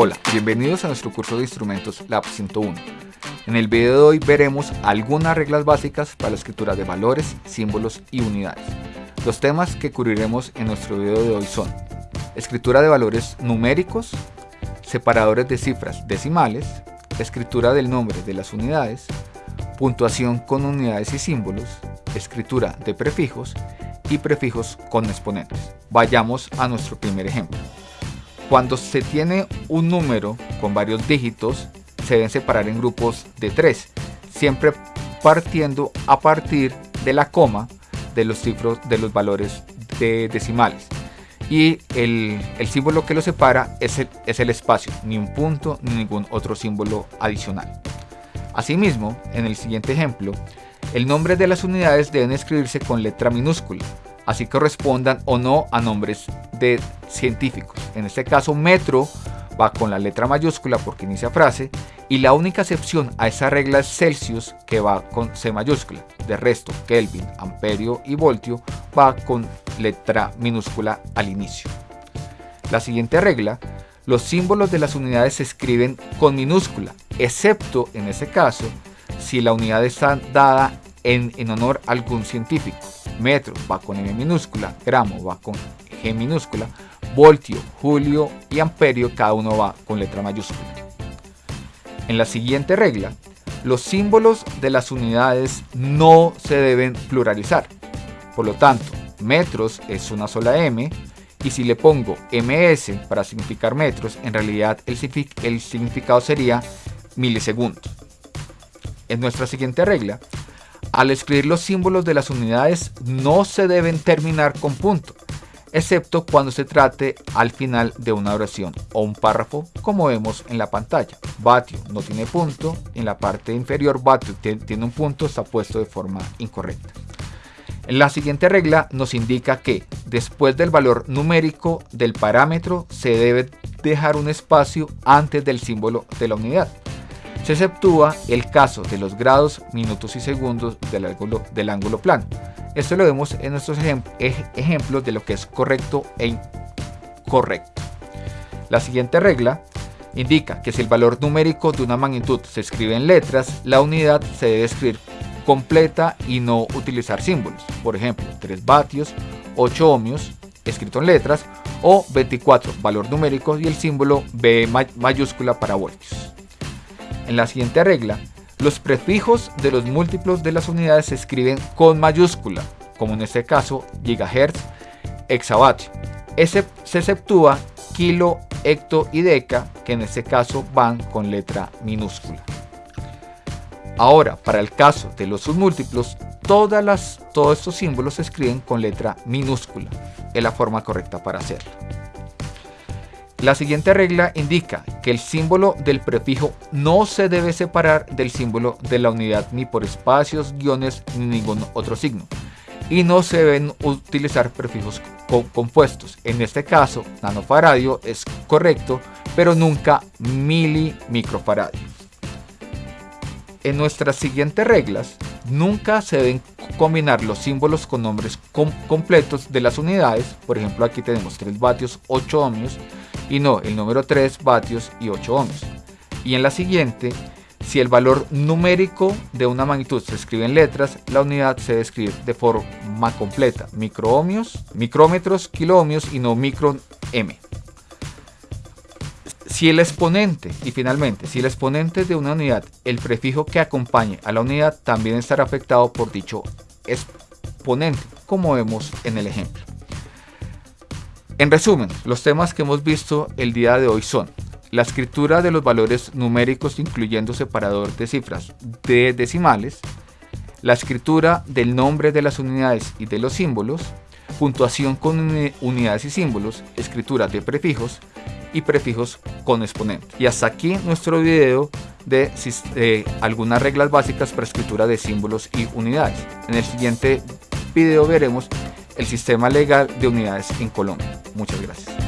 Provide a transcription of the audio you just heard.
Hola, bienvenidos a nuestro curso de instrumentos Lab 101. En el video de hoy veremos algunas reglas básicas para la escritura de valores, símbolos y unidades. Los temas que cubriremos en nuestro video de hoy son escritura de valores numéricos, separadores de cifras decimales, escritura del nombre de las unidades, puntuación con unidades y símbolos, escritura de prefijos y prefijos con exponentes. Vayamos a nuestro primer ejemplo. Cuando se tiene un número con varios dígitos, se deben separar en grupos de tres, siempre partiendo a partir de la coma de los cifros de los valores de decimales. Y el, símbolo que lo separa es el, es el espacio, ni un punto ni ningún otro símbolo adicional. Asimismo, en el siguiente ejemplo, el nombre de las unidades deben escribirse con letra minúscula, así correspondan o no a nombres de científicos. En este caso, metro va con la letra mayúscula porque inicia frase y la única excepción a esa regla es Celsius que va con C mayúscula. De resto, Kelvin, amperio y voltio va con letra minúscula al inicio. La siguiente regla, los símbolos de las unidades se escriben con minúscula, excepto en ese caso si la unidad está dada en, en honor a algún científico metro va con M minúscula, gramo va con G minúscula, voltio, julio y amperio cada uno va con letra mayúscula. En la siguiente regla, los símbolos de las unidades no se deben pluralizar. Por lo tanto, metros es una sola M y si le pongo ms para significar metros, en realidad el, el significado sería milisegundos. En nuestra siguiente regla, al escribir los símbolos de las unidades no se deben terminar con punto, excepto cuando se trate al final de una oración o un párrafo como vemos en la pantalla. Vatio no tiene punto, en la parte inferior vatio tiene un punto, está puesto de forma incorrecta. La siguiente regla nos indica que después del valor numérico del parámetro se debe dejar un espacio antes del símbolo de la unidad. Se exceptúa el caso de los grados, minutos y segundos del ángulo, plano. Esto lo vemos en nuestros ejemplos de lo que es correcto e incorrecto. La siguiente regla indica que si el valor numérico de una magnitud se escribe en letras, la unidad se debe escribir completa y no utilizar símbolos. Por ejemplo, 3 vatios, 8 ohmios, escrito en letras, o 24, valor numérico y el símbolo B mayúscula para voltios. En la siguiente regla, los prefijos de los múltiplos de las unidades se escriben con mayúscula, como en este caso gigahertz, exavatio. Ese se exceptúa kilo, hecto y deca, que en este caso van con letra minúscula. Ahora, para el caso de los submúltiplos, todos estos símbolos se escriben con letra minúscula. Es la forma correcta para hacerlo. La siguiente regla indica que el símbolo del prefijo no se debe separar del símbolo de la unidad ni por espacios, guiones ni ningún otro signo. Y no se deben utilizar prefijos compuestos. En este caso, nanofaradio es correcto, pero nunca milimicrofaradio. En nuestras siguientes reglas, nunca se deben combinar los símbolos con nombres completos de las unidades. Por ejemplo, aquí tenemos 3 vatios, 8 ohmios y no el número 3 vatios y 8 ohmios. Y en la siguiente, si el valor numérico de una magnitud se escribe en letras, la unidad se debe escribir de forma completa, microohmios, micrómetros, kiloohmios y no micro m. Si el exponente, y finalmente, si el exponente de una unidad, el prefijo que acompañe a la unidad también estará afectado por dicho exponente, como vemos en el ejemplo. En resumen, los temas que hemos visto el día de hoy son la escritura de los valores numéricos incluyendo separador de cifras de decimales, la escritura del nombre de las unidades y de los símbolos, puntuación con unidades y símbolos, escritura de prefijos y prefijos con exponente. Y hasta aquí nuestro video de, de algunas reglas básicas para escritura de símbolos y unidades. En el siguiente video veremos el sistema legal de unidades en Colombia. Muchas gracias.